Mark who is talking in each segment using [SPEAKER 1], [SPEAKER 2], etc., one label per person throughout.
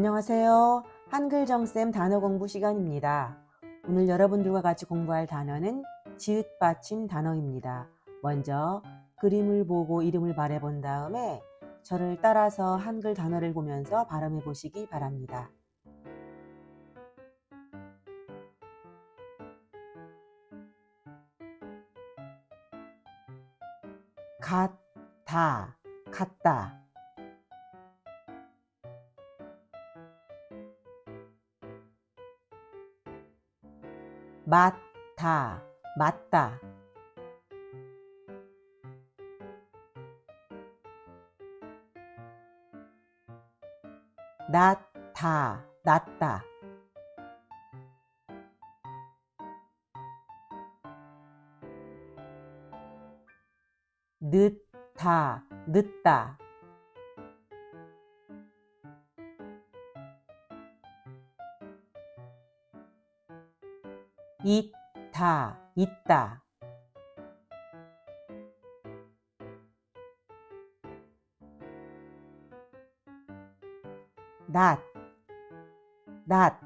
[SPEAKER 1] 안녕하세요. 한글 정쌤 단어 공부 시간입니다. 오늘 여러분들과 같이 공부할 단어는 지읒 받침 단어입니다. 먼저 그림을 보고 이름을 말해본 다음에 저를 따라서 한글 단어를 보면서 발음해 보시기 바랍니다. 같다, 같다. 맞다, 맞다. 낫다, 낫다. 늦다, 늦다. 있다, 있다. 낮, 낮.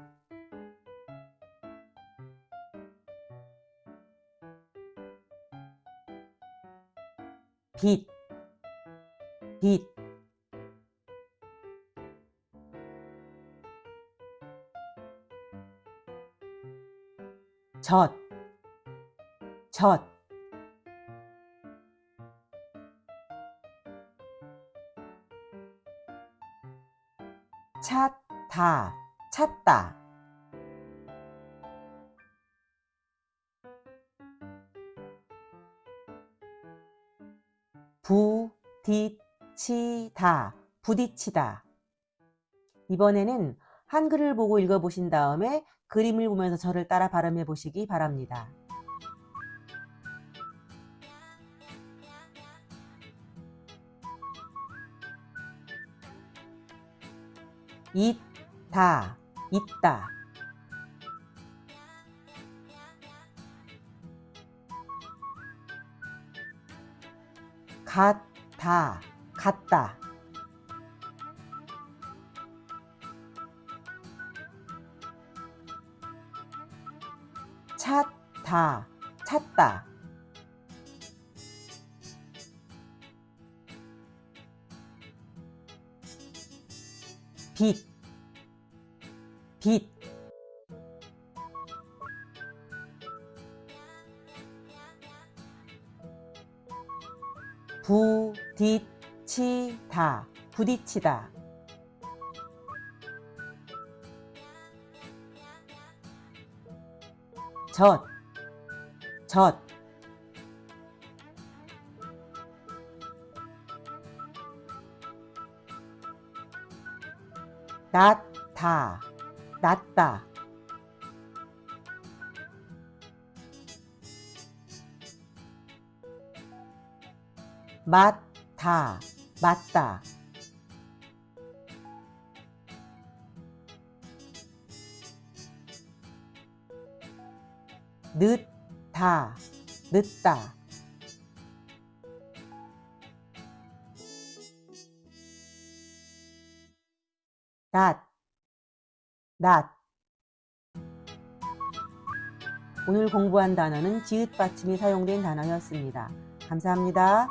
[SPEAKER 1] 빛, 빛. 젖, 젖. 찾다, 찾다. 부딪히다, 부딪히다. 이번에는 한글을 보고 읽어보신 다음에 그림을 보면서 저를 따라 발음해 보시기 바랍니다. 있다, 있다. 같다, 같다. 찾다, 찾다. 빛, 빛. 부딪히다, 부딪히다. 젖, 젖. 낫다, 낫다. 맞다, 맞다. 늦다, 늦다. 낮, 낮. 오늘 공부한 단어는 지읒 받침이 사용된 단어였습니다. 감사합니다.